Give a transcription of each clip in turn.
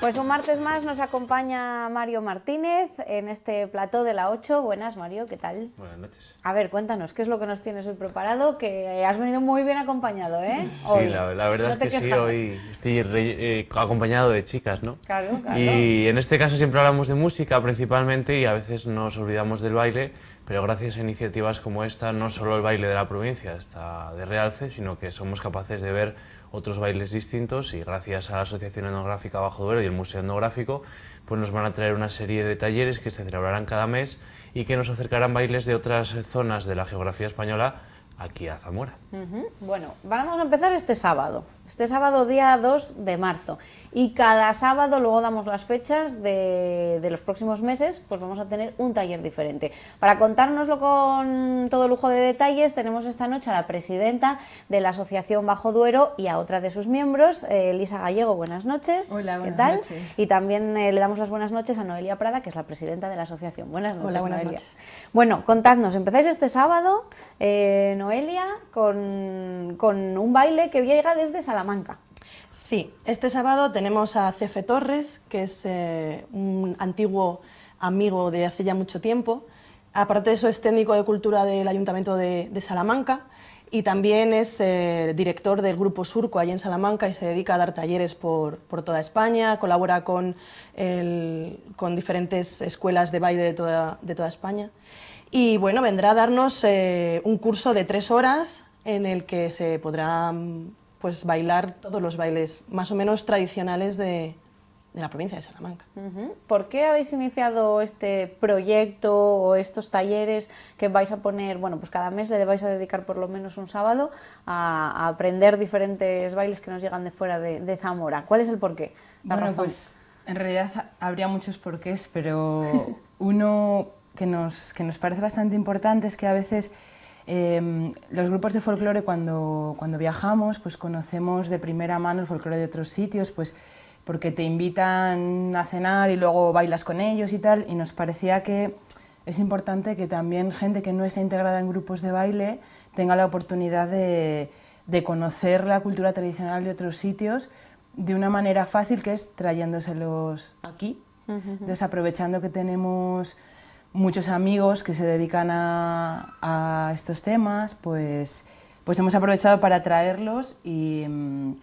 Pues un martes más nos acompaña Mario Martínez en este plató de la 8. Buenas, Mario, ¿qué tal? Buenas noches. A ver, cuéntanos, ¿qué es lo que nos tienes hoy preparado? Que has venido muy bien acompañado, ¿eh? Sí, la, verdad es que sí, hoy estoy eh, acompañado de chicas, ¿no? Claro, claro. Y en este caso siempre hablamos de música principalmente y a veces nos olvidamos del baile, pero gracias a iniciativas como esta, no solo el baile de la provincia está de realce, sino que somos capaces de ver otros bailes distintos y gracias a la Asociación Etnográfica Bajo Duero y el Museo Etnográfico pues nos van a traer una serie de talleres que se celebrarán cada mes y que nos acercarán bailes de otras zonas de la geografía española aquí a Zamora. Bueno, vamos a empezar este sábado, este sábado día 2 de marzo y cada sábado luego damos las fechas de, los próximos meses, pues vamos a tener un taller diferente. Para contárnoslo con todo lujo de detalles tenemos esta noche a la presidenta de la Asociación Bajo Duero y a otra de sus miembros, eh, Elisa Gallego, buenas noches. Hola, buenas ¿Qué tal? noches. Y también eh, le damos las buenas noches a Noelia Prada, que es la presidenta de la asociación. Buenas noches, Hola, buenas Noelia. noches. Bueno, contadnos, empezáis este sábado, eh, Noelia, con, con un baile que llega desde Salamanca. Sí, este sábado tenemos a Cefe Torres, que es eh, un antiguo amigo de hace ya mucho tiempo. Aparte de eso, es técnico de cultura del Ayuntamiento de, de Salamanca y también es eh, director del Grupo Surco allí en Salamanca y se dedica a dar talleres por, por toda España, colabora con, el- con diferentes escuelas de baile de toda, de toda España. Y bueno, vendrá a darnos eh, un curso de tres horas en el que se podrá pues, bailar todos los bailes más o menos tradicionales de, de la provincia de Salamanca. ¿Por qué habéis iniciado este proyecto o estos talleres que vais a poner, bueno, pues cada mes le vais a dedicar por lo menos un sábado a, a aprender diferentes bailes que nos llegan de fuera de, de Zamora? ¿Cuál es el porqué? La Bueno, razón. pues en realidad habría muchos porqués, pero uno que nos, que nos parece bastante importante es que a veces eh, los grupos de folclore cuando, cuando viajamos pues conocemos de primera mano el folclore de otros sitios, pues porque te invitan a cenar y luego bailas con ellos y tal, y nos parecía que es importante que también gente que no está integrada en grupos de baile tenga la oportunidad de, de conocer la cultura tradicional de otros sitios de una manera fácil que es trayéndoselos aquí. Entonces, aprovechando que tenemos muchos amigos que se dedican a, estos temas, pues, pues hemos aprovechado para traerlos y, mm,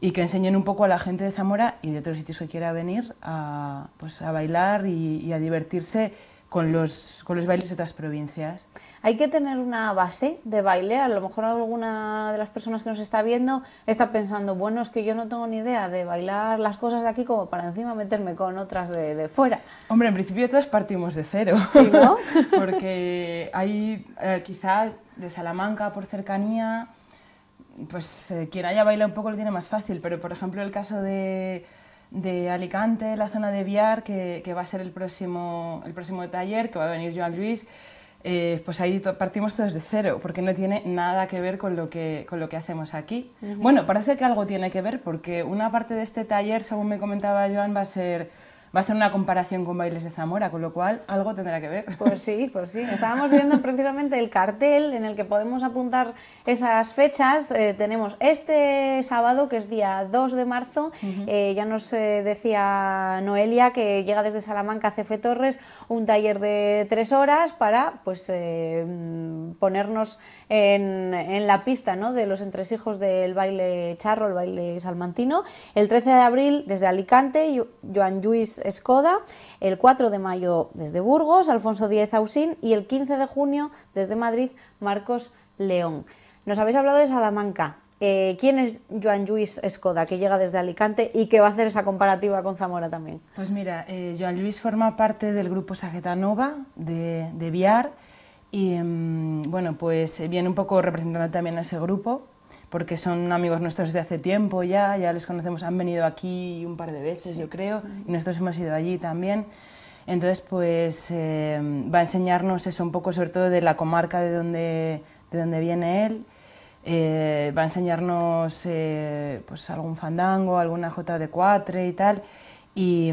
y que enseñen un poco a la gente de Zamora y de otros sitios que quiera venir a, pues, a bailar y a divertirse con los, con los bailes de otras provincias. Hay que tener una base de baile. A lo mejor alguna de las personas que nos está viendo está pensando, bueno, es que yo no tengo ni idea de bailar las cosas de aquí como para encima meterme con otras de, de fuera. Hombre, en principio todos partimos de cero. Sí, ¿no? Porque hay eh, quizá de Salamanca por cercanía, pues eh, quien haya bailado un poco lo tiene más fácil, pero por ejemplo el caso de, de Alicante, la zona de Viar, que, que va a ser el próximo, el próximo taller, que va a venir Joan Luis, eh, pues ahí partimos todos de cero, porque no tiene nada que ver con lo que, con lo que hacemos aquí. Bueno, parece que algo tiene que ver, porque una parte de este taller, según me comentaba Joan, va a ser va a hacer una comparación con bailes de Zamora, con lo cual algo tendrá que ver. Pues sí, pues sí. Estábamos viendo precisamente el cartel en el que podemos apuntar esas fechas. Eh, tenemos este sábado, que es día 2 de marzo, eh, ya nos eh, decía Noelia que llega desde Salamanca Cefe Torres un taller de tres horas para pues mm, ponernos en, en la pista ¿no? de los entresijos del baile charro, el baile salmantino. El 13 de abril desde Alicante, Joan Lluís Escoda. El 4 de mayo desde Burgos, Alfonso Díez Ausín. Y el 15 de junio desde Madrid, Marcos León. Nos habéis hablado de Salamanca. Eh, ¿Quién es Joan Lluís Escoda, que llega desde Alicante y que va a hacer esa comparativa con Zamora también? Pues mira, eh, Joan Luis forma parte del grupo Sageta Nova de, de Viar y mm, bueno, pues viene un poco representando también a ese grupo porque son amigos nuestros desde hace tiempo ya, ya les conocemos, han venido aquí un par de veces yo creo y nosotros hemos ido allí también. Entonces pues eh, va a enseñarnos eso un poco sobre todo de la comarca de donde, de donde viene él. Eh, va a enseñarnos eh, pues algún fandango, alguna jota de cuatre y tal. Y,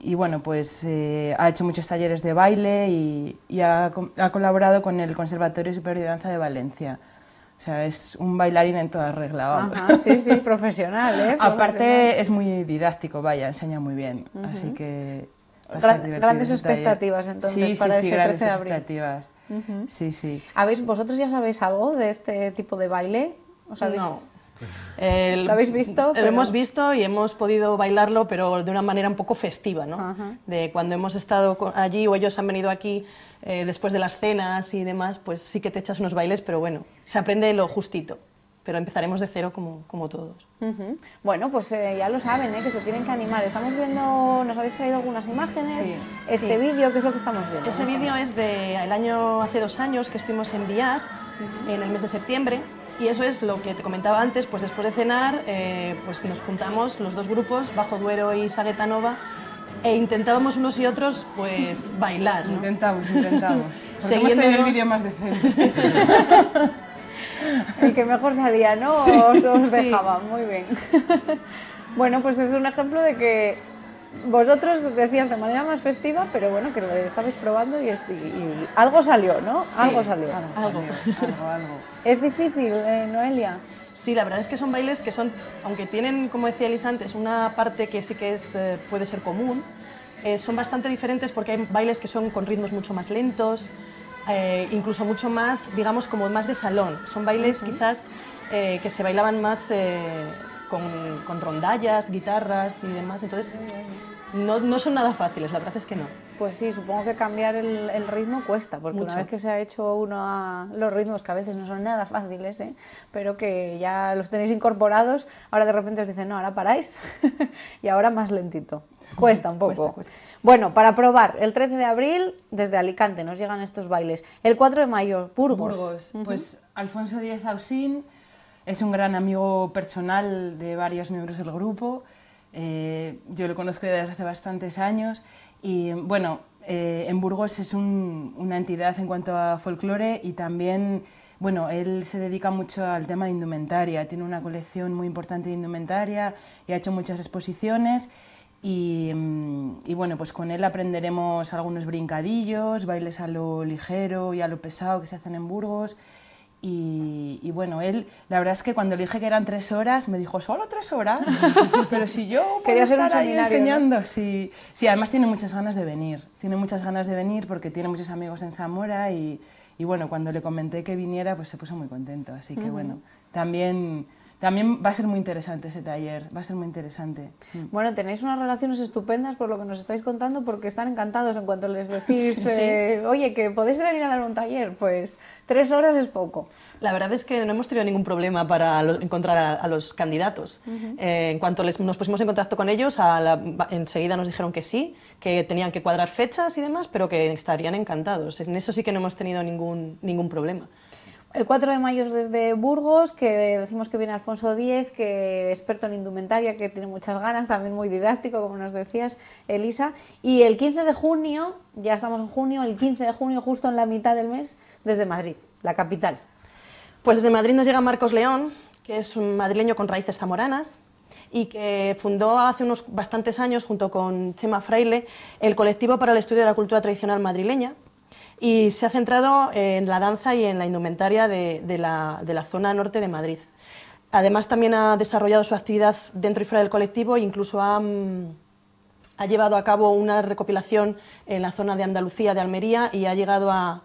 y bueno, pues eh, ha hecho muchos talleres de baile y, y ha, ha colaborado con el Conservatorio Superior de Danza de Valencia. O sea, es un bailarín en toda regla, vamos. Ajá, sí, sí, profesional, ¿eh? Aparte es muy didáctico, vaya, enseña muy bien, así que... va a ser Gran- divertido grandes expectativas, entonces, sí, para sí, ese sí, 13 grandes de abril. expectativas. Sí, sí. ¿Habéis, ¿Vosotros ya sabéis algo de este tipo de baile? ¿Os habéis- No. ¿Lo habéis visto? Lo Pero- hemos visto y hemos podido bailarlo, pero de una manera un poco festiva, ¿no? Ajá. De cuando hemos estado allí o ellos han venido aquí eh, después de las cenas y demás, pues sí que te echas unos bailes, pero bueno, se aprende lo justito. Pero empezaremos de cero como, como todos. Ujú. Bueno, pues eh, ya lo saben, ¿eh? que se tienen que animar. Estamos viendo, nos habéis traído algunas imágenes, Sí, este sí. vídeo, ¿qué es lo que estamos viendo? Ese vídeo es del año hace dos años que estuvimos en Villar, en el mes de septiembre, y eso es lo que te comentaba antes, pues después de cenar, eh, pues nos juntamos los dos grupos, Bajo Duero y Sagueta Nova, e intentábamos unos y otros pues bailar. ¿no? Intentamos, intentamos. Tenido el vídeo más decente. El que mejor salía, ¿no? os os Sí. dejaba, muy bien. bueno, pues es un ejemplo de que vosotros decías de manera más festiva, pero bueno, que lo estabais probando y, est- y algo salió, ¿no? algo salió. Algo. algo, algo. Es difícil, eh, Noelia. Sí, la verdad es que son bailes que son, aunque tienen, como decía Elisa antes, una parte que sí que es, eh, puede ser común, eh, son bastante diferentes porque hay bailes que son con ritmos mucho más lentos, incluso mucho más, digamos, como más de salón. Son bailes quizás que se bailaban más con, rondallas, guitarras y demás, entonces no, no son nada fáciles, la verdad es que no. Pues sí, supongo que cambiar el, el ritmo cuesta, porque una Mucho. vez que se ha hecho uno a los ritmos, que a veces no son nada fáciles, ¿eh? pero que ya los tenéis incorporados, ahora de repente os dicen, no, ahora paráis y ahora más lentito. Cuesta un poco. Cuesta, cuesta. Bueno, para probar, el 13 de abril desde Alicante nos llegan estos bailes. El 4 de mayo, Burgos. Burgos. Pues Alfonso Díez Ausín es un gran amigo personal de varios miembros del grupo. Eh, yo lo conozco desde hace bastantes años y bueno, eh, en Burgos es un- una entidad en cuanto a folclore y también, bueno, él se dedica mucho al tema de indumentaria, tiene una colección muy importante de indumentaria y ha hecho muchas exposiciones y, mm, y bueno, pues con él aprenderemos algunos brincadillos, bailes a lo ligero y a lo pesado que se hacen en Burgos. Y, y bueno, él, la verdad es que cuando le dije que eran tres horas, me dijo, ¿solo tres horas? Pero si yo puedo Quería hacer un estar ahí seminario, ¿no? enseñando. Sí, sí, además tiene muchas ganas de venir. Tiene muchas ganas de venir porque tiene muchos amigos en Zamora y, y bueno, cuando le comenté que viniera, pues se puso muy contento. Así que bueno, también, también va a ser muy interesante ese taller, va a ser muy interesante. Mm. Bueno, tenéis unas relaciones estupendas por lo que nos estáis contando, porque están encantados en cuanto les decís, Sí. eh, oye, que podéis venir a dar un taller, pues tres horas es poco. La verdad es que no hemos tenido ningún problema para encontrar a, a los candidatos. Eh, en cuanto les- nos pusimos en contacto con ellos, a la- enseguida nos dijeron que sí, que tenían que cuadrar fechas y demás, pero que estarían encantados. En eso sí que no hemos tenido ningún, ningún problema. El 4 de mayo es desde Burgos, que decimos que viene Alfonso Díez, que experto en indumentaria, que tiene muchas ganas, también muy didáctico, como nos decías, Elisa. Y el 15 de junio, ya estamos en junio, el 15 de junio, justo en la mitad del mes, desde Madrid, la capital. Pues desde Madrid nos llega Marcos León, que es un madrileño con raíces zamoranas y que fundó hace unos bastantes años, junto con Chema Fraile, el colectivo para el estudio de la cultura tradicional madrileña y se ha centrado en la danza y en la indumentaria de, la, de la zona norte de Madrid. Además, también ha desarrollado su actividad dentro y fuera del colectivo e incluso ha, mm, ha llevado a cabo una recopilación en la zona de Andalucía, de Almería, y ha llegado a,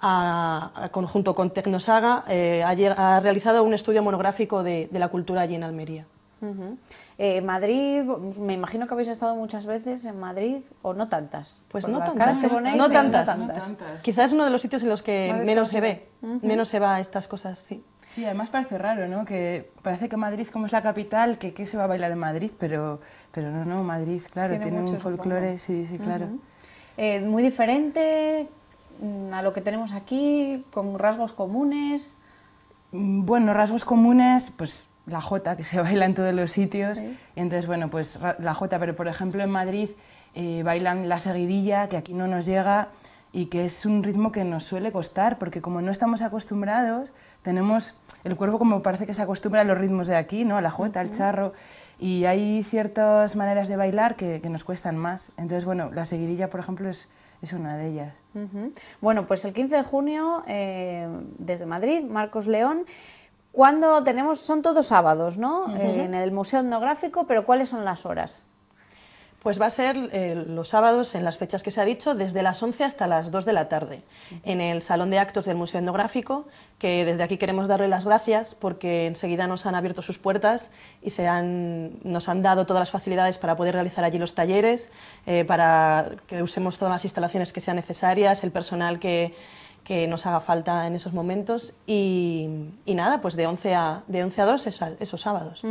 a- conjunto con Tecnosaga, eh, ha, ha realizado un estudio monográfico de, de la cultura allí en Almería. Ujú. Eh, Madrid, me imagino que habéis estado muchas veces en Madrid, o no tantas. Pues no tantas, ¿eh? ponéis, No eh, tantas. No tantas. Quizás es uno de los sitios en los que menos se ve, desconocido. menos se va a estas cosas, sí. Sí, además parece raro, ¿no? Que parece que Madrid, como es la capital, que qué se va a bailar en Madrid, pero, pero no, no, Madrid, claro, Tiene tiene, mucho, un folclore, sí, sí, claro. Eh, muy diferente mm, a lo que tenemos aquí, con rasgos comunes. Mm, Bueno, rasgos comunes, pues la jota, que se baila en todos los sitios. Y entonces, bueno, pues la jota, pero por ejemplo en Madrid eh, bailan la seguidilla, que aquí no nos llega y que es un ritmo que nos suele costar, porque como no estamos acostumbrados, tenemos el cuerpo como parece que se acostumbra a los ritmos de aquí, ¿no? A la jota, al charro. Y hay ciertas maneras de bailar que, que nos cuestan más. Entonces, bueno, la seguidilla, por ejemplo, es, es una de ellas. Bueno, pues el 15 de junio, eh, desde Madrid, Marcos León. Cuando tenemos, son todos sábados, ¿no? en el Museo Etnográfico, pero ¿cuáles son las horas? Pues va a ser eh, los sábados, en las fechas que se ha dicho, desde las 11 hasta las 2 de la tarde, en el Salón de Actos del Museo Etnográfico, que desde aquí queremos darle las gracias porque enseguida nos han abierto sus puertas y se han, nos han dado todas las facilidades para poder realizar allí los talleres, eh, para que usemos todas las instalaciones que sean necesarias, el personal que que nos haga falta en esos momentos y, nada, pues de 11 a, de 11 a 2 esos sábados.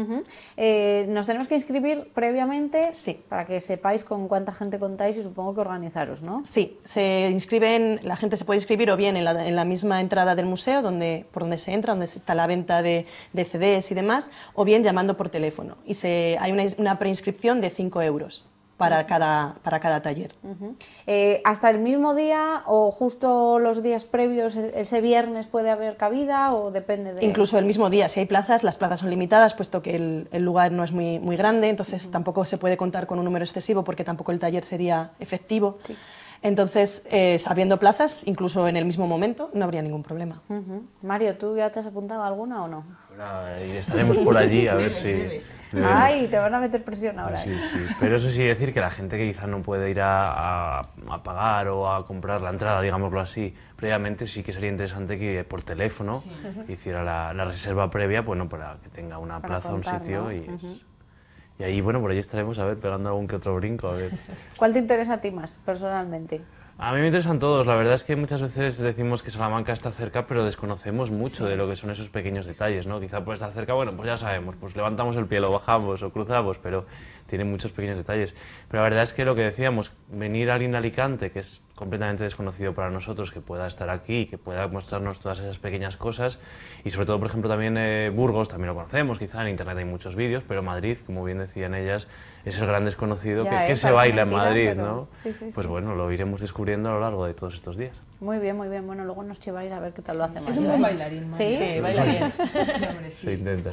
Eh, ¿Nos tenemos que inscribir previamente? Sí. Para que sepáis con cuánta gente contáis y supongo que organizaros, ¿no? Sí, se inscriben, la gente se puede inscribir o bien en la, en la misma entrada del museo, donde, por donde se entra, donde está la venta de, de CDs y demás, o bien llamando por teléfono. Y se, hay una, una preinscripción de 5 euros para cada, para cada taller. Eh, ¿Hasta el mismo día o justo los días previos, ese viernes puede haber cabida o depende de...? Incluso el mismo día, si hay plazas, las plazas son limitadas, puesto que el, el lugar no es muy, muy grande, entonces tampoco se puede contar con un número excesivo porque tampoco el taller sería efectivo. Entonces, eh, sabiendo plazas, incluso en el mismo momento, no habría ningún problema. Mario, ¿tú ya te has apuntado alguna o no? y estaremos por allí a ver si... Ay, te van a meter presión ahora. Sí, ¿eh? sí. Pero eso sí decir que la gente que quizás no puede ir a, a, pagar o a comprar la entrada, digámoslo así, previamente sí que sería interesante que por teléfono hiciera la, la, reserva previa, bueno, para que tenga una plaza, un sitio y... Y ahí, bueno, por ahí estaremos, a ver, pegando algún que otro brinco, a ver. ¿Cuál te interesa a ti más, personalmente? A mí me interesan todos. La verdad es que muchas veces decimos que Salamanca está cerca, pero desconocemos mucho de lo que son esos pequeños detalles, ¿no? Quizá por estar cerca, bueno, pues ya sabemos, pues levantamos el pie, lo bajamos o cruzamos, pero tiene muchos pequeños detalles. Pero la verdad es que lo que decíamos, venir a Alicante, que es completamente desconocido para nosotros, que pueda estar aquí, que pueda mostrarnos todas esas pequeñas cosas, y sobre todo, por ejemplo, también eh, Burgos, también lo conocemos, quizá en Internet hay muchos vídeos, pero Madrid, como bien decían ellas, es el gran desconocido que, se baila en Madrid, ¿no? pues bueno, lo iremos descubriendo a lo largo de todos estos días. Muy bien, muy bien. Bueno, luego nos lleváis a ver qué tal lo hacemos. Es un buen bailarín. ¿Sí? Sí, baila bien. Se intenta,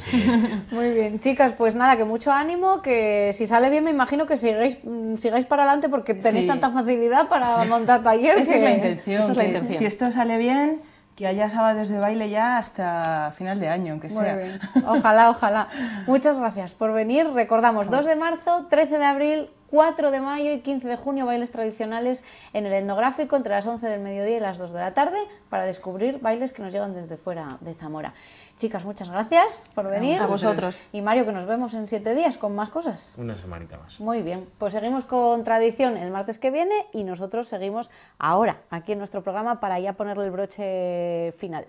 Muy bien. Chicas, pues nada, que mucho ánimo, que si sale bien me imagino que sigáis, mm, sigáis para adelante porque tenéis tanta facilidad para montar talleres. Esa es la intención. Esa es la intención. Si esto sale bien que haya sábados de baile ya hasta final de año, aunque sea. Bien. Ojalá, ojalá. Muchas gracias por venir. Recordamos, 2 de marzo, 13 de abril, 4 de mayo y 15 de junio, bailes tradicionales en el etnográfico entre las 11 del mediodía y las 2 de la tarde para descubrir bailes que nos llegan desde fuera de Zamora. Chicas, muchas gracias por venir. A vosotros. Y Mario, que nos vemos en siete días con más cosas. Una semanita más. Muy bien, pues seguimos con tradición el martes que viene y nosotros seguimos ahora, aquí en nuestro programa, para ya ponerle el broche final.